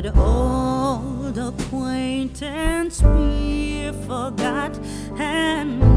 But old acquaintance be forgot and